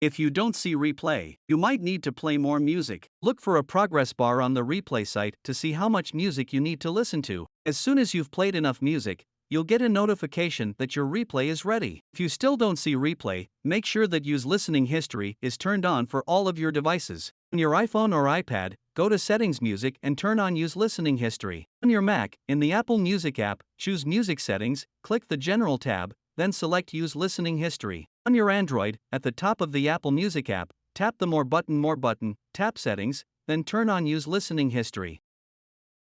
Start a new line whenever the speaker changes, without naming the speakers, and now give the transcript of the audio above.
If you don't see replay, you might need to play more music. Look for a progress bar on the replay site to see how much music you need to listen to. As soon as you've played enough music, you'll get a notification that your replay is ready. If you still don't see replay, make sure that Use Listening History is turned on for all of your devices. On your iPhone or iPad, go to Settings Music and turn on Use Listening History. On your Mac, in the Apple Music app, choose Music Settings, click the General tab, then select Use Listening History. On your Android, at the top of the Apple Music app, tap the More button More button, tap Settings, then turn on Use Listening History.